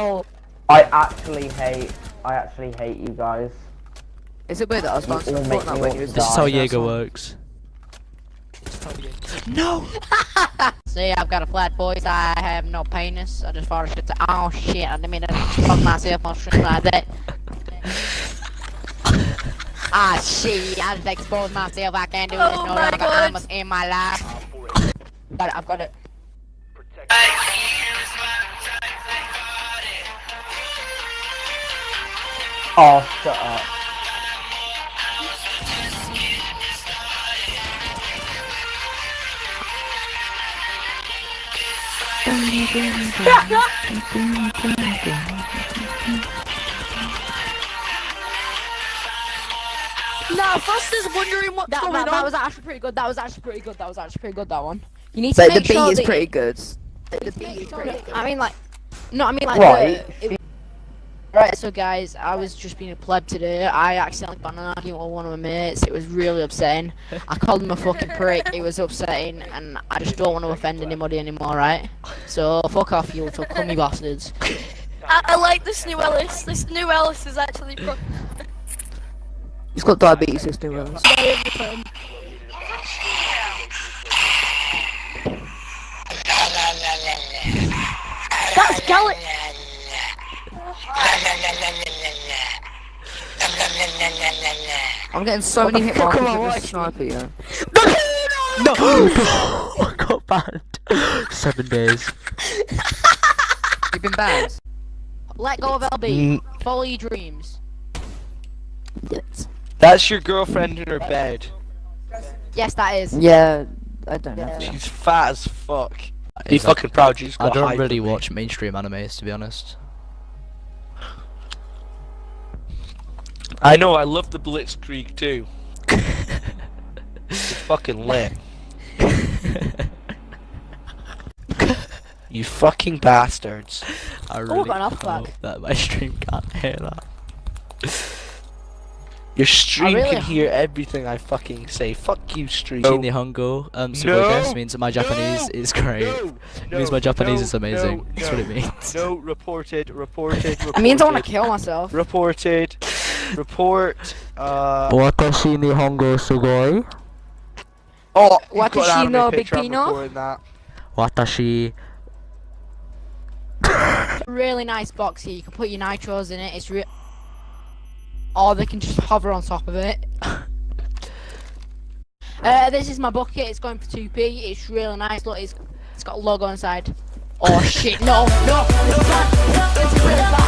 Oh, I actually hate. I actually hate you guys. is it weird that I was You bouncing all a make Fortnite when you was to This is how doing that Jaeger song? works. See, I've got a flat voice. I have no penis. I just farted shit to. Oh shit! I didn't mean to fuck myself on shit like that. ah shit! I just exposed myself. I can't do this Oh no my longer. God. I must end my life. but it. I've got it. Oh, shut up. Nah, is wondering what's That, going that, on. that was actually pretty good. That was actually pretty good. That was actually pretty good. That one. You need to But the make beat sure is that pretty good. The beat is pretty good. I mean, like, no, I mean, like, Right. the- it- right. So, guys, I was just being a pleb today. I accidentally got an argument with one of my mates. It was really upsetting. I called him a fucking prick. It was upsetting, and I just don't want to offend anybody anymore, right? So, fuck off, you little cummy bastards. I, I like this new Ellis. This new Ellis is actually He's got diabetes, this new very. That's Gallic. I'm getting so many hit fuck markers am I with watching? this sniper, yeah. No! I got banned. Seven days. You've been banned? Let go of LB. Mm. Follow your dreams. That's your girlfriend in her bed. Yes, that is. Yeah, I don't know. She's fat as fuck. Be Is fucking proud. She's I got don't really watch mainstream animes, to be honest. I know. I love the Blitzkrieg too. It's fucking lit. You fucking bastards. I Oh, really got an off hope back. that my stream can't hear that. Your stream really- can hear everything I fucking say. Fuck you, stream. Shin Nihongo, um, No. Sugodes means that my Japanese is great. No, It means no, my Japanese no, is amazing. no, That's what it no. means. No, reported, reported, reported. It means I want to kill myself. Reported. Report. Uh. Watashi Nihongo sugoi. Oh, you've What got she know, Big Pino? recording that. Watashi. really nice box here. You can put your nitros in it. It's real. Or they can just hover on top of it. uh, this is my bucket. It's going for 2p. It's really nice. Look, it's, it's got a logo inside. Oh shit, no, no, no, no, no.